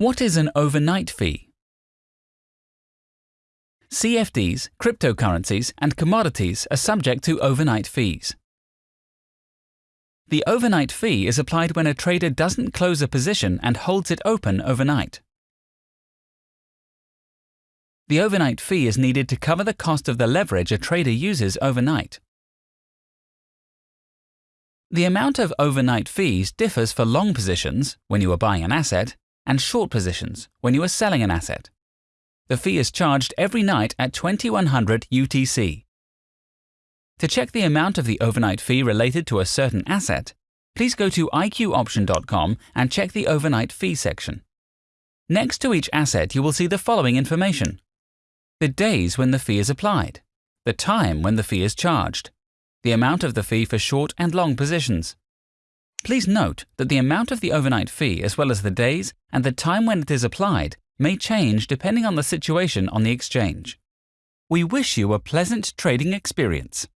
What is an overnight fee? CFDs, cryptocurrencies, and commodities are subject to overnight fees. The overnight fee is applied when a trader doesn't close a position and holds it open overnight. The overnight fee is needed to cover the cost of the leverage a trader uses overnight. The amount of overnight fees differs for long positions, when you are buying an asset, and short positions when you are selling an asset. The fee is charged every night at 2100 UTC. To check the amount of the overnight fee related to a certain asset, please go to iqoption.com and check the overnight fee section. Next to each asset, you will see the following information. The days when the fee is applied, the time when the fee is charged, the amount of the fee for short and long positions, Please note that the amount of the overnight fee as well as the days and the time when it is applied may change depending on the situation on the exchange. We wish you a pleasant trading experience.